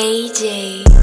AJ.